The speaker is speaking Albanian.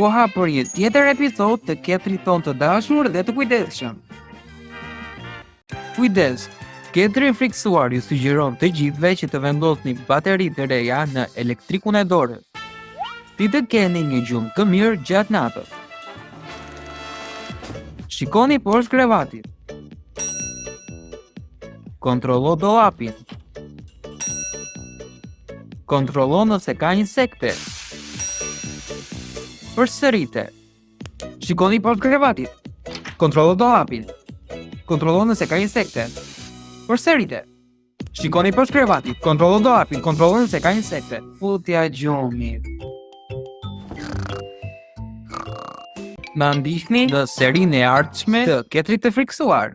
koha për një tjetër episod të ketrit tonë të dashur dhe të kujdesshëm. Kujdes, ketri i frikësuar ju sugjeron të gjithëve që të vendosni bateri të reja në elektrikun e dorës. Si të keni një gjumë të mirë gjatë natës. Shikoni poshtë krevatit. Kontrollo dollapin. Kontrollo nëse ka insekte. Përsërite. Shikoni poshtë krevatit. Kontrollo dollapin. Kontrollo nëse ka insekte. Përsërite. Shikoni poshtë krevatit. Kontrollo dollapin. Kontrollo nëse ka insekte. Futja gjumit. Na ndiqni në serinë e ardhshme të ketrit të frikësuar.